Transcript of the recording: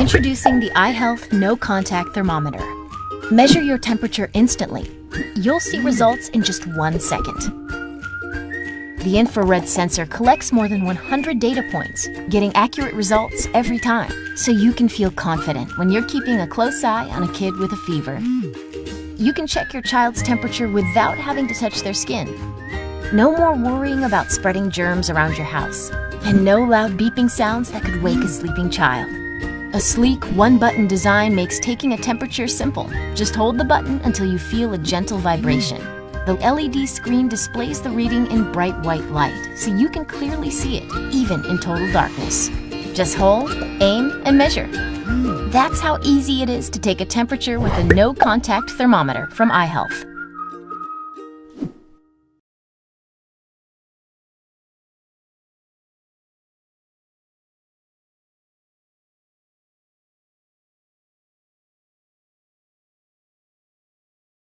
Introducing the iHealth No Contact Thermometer. Measure your temperature instantly. You'll see results in just one second. The infrared sensor collects more than 100 data points, getting accurate results every time, so you can feel confident when you're keeping a close eye on a kid with a fever. You can check your child's temperature without having to touch their skin. No more worrying about spreading germs around your house, and no loud beeping sounds that could wake a sleeping child. A sleek, one-button design makes taking a temperature simple. Just hold the button until you feel a gentle vibration. The LED screen displays the reading in bright white light, so you can clearly see it, even in total darkness. Just hold, aim, and measure. That's how easy it is to take a temperature with a no-contact thermometer from iHealth.